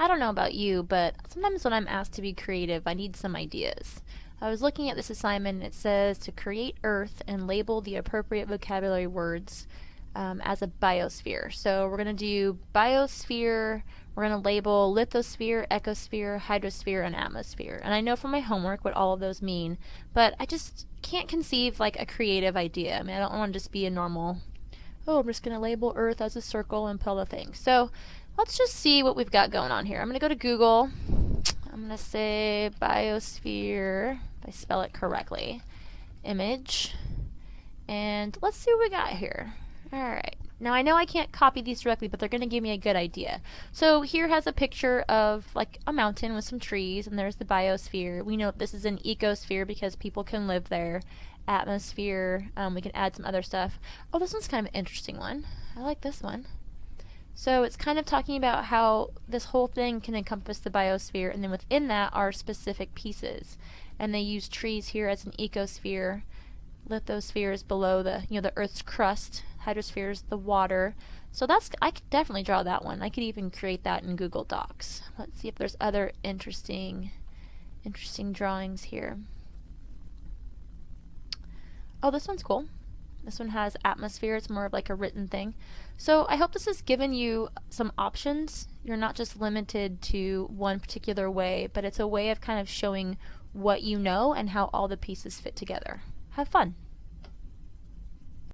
I don't know about you, but sometimes when I'm asked to be creative, I need some ideas. I was looking at this assignment and it says to create Earth and label the appropriate vocabulary words um, as a biosphere. So we're going to do biosphere, we're going to label lithosphere, ecosphere, hydrosphere, and atmosphere. And I know from my homework what all of those mean, but I just can't conceive like a creative idea. I mean, I don't want to just be a normal, oh, I'm just going to label Earth as a circle and pull the thing. So let's just see what we've got going on here. I'm going to go to Google. I'm going to say biosphere, if I spell it correctly, image. And let's see what we got here. Alright. Now I know I can't copy these directly, but they're going to give me a good idea. So here has a picture of like a mountain with some trees, and there's the biosphere. We know this is an ecosphere because people can live there. Atmosphere, um, we can add some other stuff. Oh, this one's kind of an interesting one. I like this one. So it's kind of talking about how this whole thing can encompass the biosphere, and then within that are specific pieces. And they use trees here as an ecosphere. Lithosphere is below the, you know, the Earth's crust hydrosphere is the water. So that's I could definitely draw that one. I could even create that in Google Docs. Let's see if there's other interesting interesting drawings here. Oh, this one's cool. This one has atmosphere. It's more of like a written thing. So I hope this has given you some options. You're not just limited to one particular way, but it's a way of kind of showing what you know and how all the pieces fit together. Have fun.